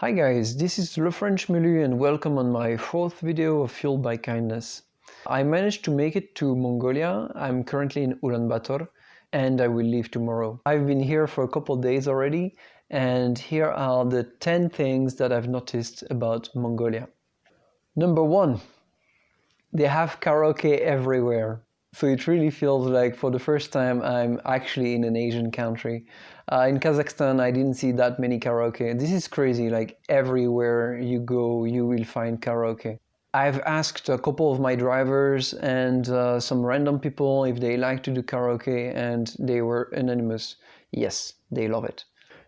Hi guys, this is Le French and welcome on my fourth video of Fueled by Kindness. I managed to make it to Mongolia. I'm currently in Ulaanbaatar and I will leave tomorrow. I've been here for a couple days already and here are the 10 things that I've noticed about Mongolia. Number one, they have karaoke everywhere. So it really feels like for the first time I'm actually in an Asian country. Uh, in Kazakhstan, I didn't see that many karaoke. This is crazy, like everywhere you go, you will find karaoke. I've asked a couple of my drivers and uh, some random people if they like to do karaoke and they were anonymous. Yes, they love it.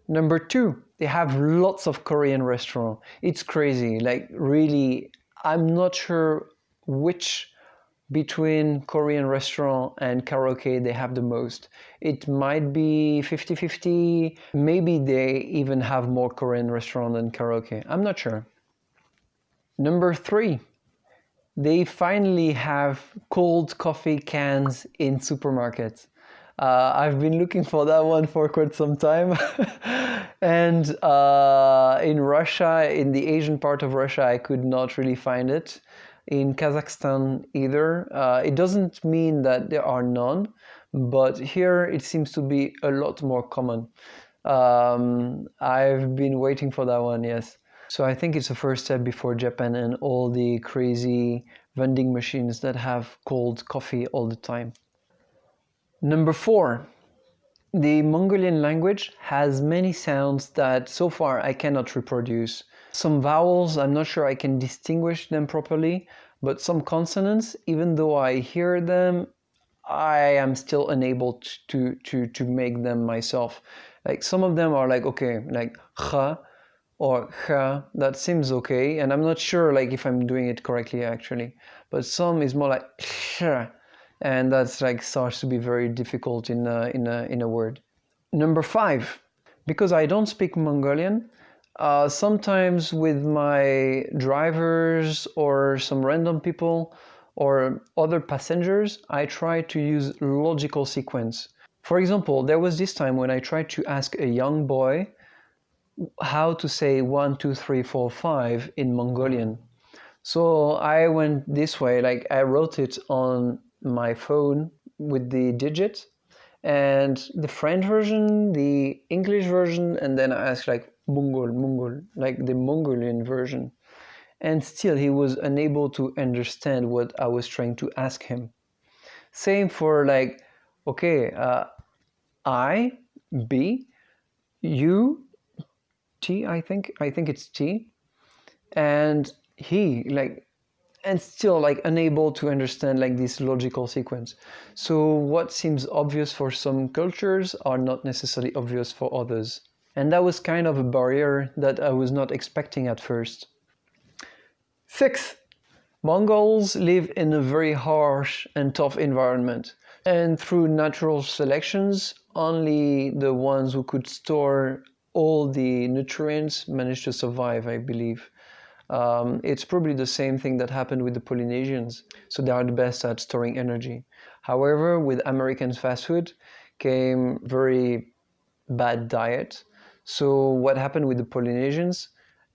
Number two, they have lots of Korean restaurants. It's crazy, like really, I'm not sure which between Korean restaurant and karaoke they have the most. It might be 50-50, maybe they even have more Korean restaurant than karaoke, I'm not sure. Number three, they finally have cold coffee cans in supermarkets. Uh, I've been looking for that one for quite some time. and uh, in Russia, in the Asian part of Russia, I could not really find it in Kazakhstan either. Uh, it doesn't mean that there are none, but here it seems to be a lot more common. Um, I've been waiting for that one, yes. So I think it's the first step before Japan and all the crazy vending machines that have cold coffee all the time. Number four, the Mongolian language has many sounds that so far I cannot reproduce. Some vowels, I'm not sure I can distinguish them properly, but some consonants, even though I hear them, I am still unable to, to, to make them myself. Like some of them are like, okay, like kha or kha, that seems okay. And I'm not sure like if I'm doing it correctly actually. But some is more like kha, and that's like starts to be very difficult in a, in a, in a word. Number five, because I don't speak Mongolian, uh, sometimes with my drivers or some random people or other passengers, I try to use logical sequence. For example, there was this time when I tried to ask a young boy how to say 1, 2, 3, 4, 5 in Mongolian. So I went this way, like I wrote it on my phone with the digits and the French version, the English version, and then I asked like Mongol, Mongol, like the Mongolian version. And still he was unable to understand what I was trying to ask him. Same for like, okay, uh, I, B, U, T, I think, I think it's T, and he, like, and still like unable to understand like this logical sequence. So what seems obvious for some cultures are not necessarily obvious for others. And that was kind of a barrier that I was not expecting at first. Sixth, Mongols live in a very harsh and tough environment. And through natural selections, only the ones who could store all the nutrients managed to survive, I believe. Um, it's probably the same thing that happened with the Polynesians. So they are the best at storing energy. However, with American fast food came very bad diet so what happened with the Polynesians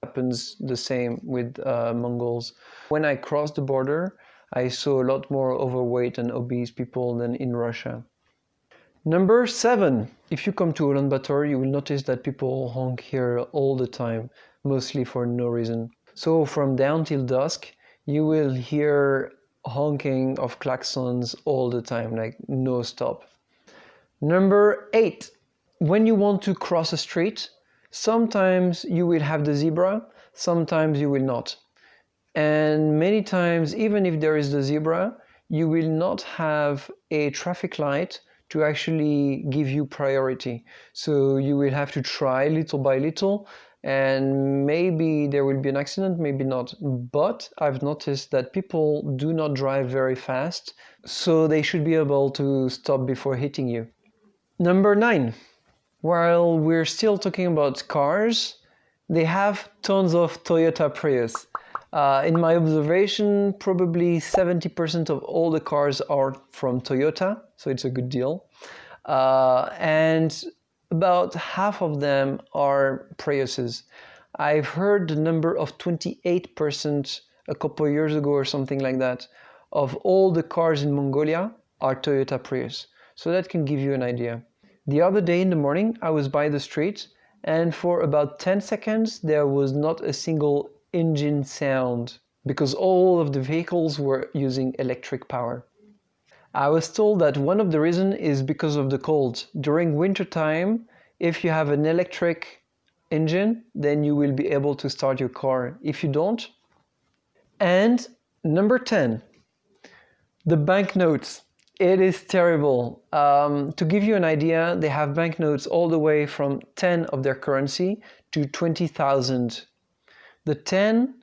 happens the same with uh, Mongols. When I crossed the border, I saw a lot more overweight and obese people than in Russia. Number seven, if you come to Ulaanbaatar, you will notice that people honk here all the time, mostly for no reason. So from dawn till dusk, you will hear honking of klaxons all the time, like no stop. Number eight, when you want to cross a street, sometimes you will have the zebra, sometimes you will not. And many times, even if there is the zebra, you will not have a traffic light to actually give you priority. So you will have to try little by little and maybe there will be an accident, maybe not. But I've noticed that people do not drive very fast, so they should be able to stop before hitting you. Number nine, while we're still talking about cars, they have tons of Toyota Prius. Uh, in my observation, probably 70% of all the cars are from Toyota, so it's a good deal. Uh, and about half of them are Priuses. I've heard the number of 28% a couple of years ago or something like that of all the cars in Mongolia are Toyota Prius. So that can give you an idea. The other day in the morning, I was by the street and for about 10 seconds there was not a single engine sound because all of the vehicles were using electric power. I was told that one of the reasons is because of the cold. During winter time, if you have an electric engine, then you will be able to start your car. If you don't, and number 10, the banknotes. It is terrible. Um, to give you an idea, they have banknotes all the way from 10 of their currency to 20,000. The 10,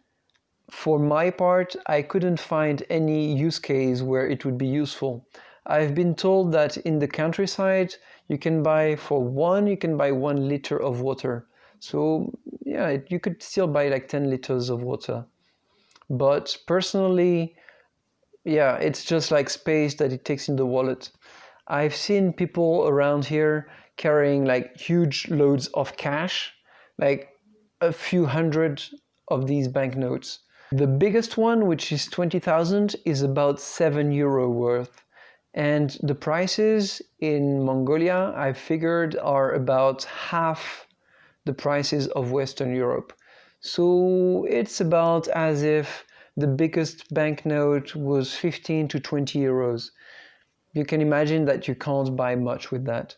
for my part, I couldn't find any use case where it would be useful. I've been told that in the countryside, you can buy for one, you can buy one liter of water. So yeah, you could still buy like 10 liters of water. But personally, yeah, it's just like space that it takes in the wallet. I've seen people around here carrying like huge loads of cash, like a few hundred of these banknotes. The biggest one, which is 20,000, is about 7 euro worth. And the prices in Mongolia, I figured, are about half the prices of Western Europe. So it's about as if the biggest banknote was 15 to 20 euros. You can imagine that you can't buy much with that.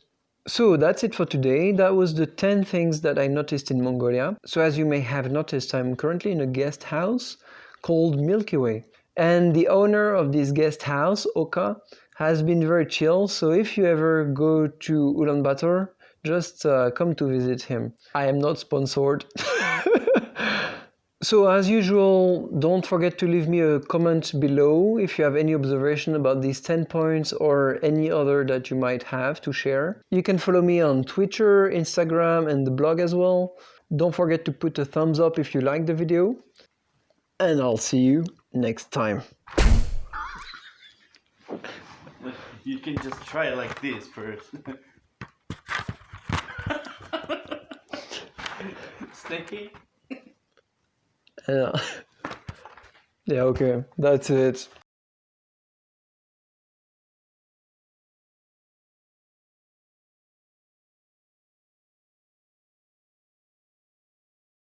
So that's it for today. That was the 10 things that I noticed in Mongolia. So as you may have noticed, I'm currently in a guest house called Milky Way. And the owner of this guest house, Oka, has been very chill. So if you ever go to Ulaanbaatar, just uh, come to visit him. I am not sponsored. So as usual, don't forget to leave me a comment below if you have any observation about these 10 points or any other that you might have to share. You can follow me on Twitter, Instagram and the blog as well. Don't forget to put a thumbs up if you like the video. And I'll see you next time. You can just try it like this first. Sticky? Yeah. yeah, okay. That's it.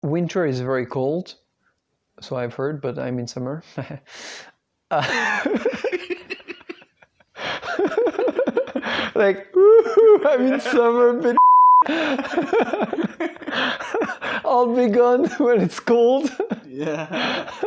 Winter is very cold, so I've heard, but I'm in summer. uh, like, I'm in summer, but I'll be gone when it's cold. Yeah.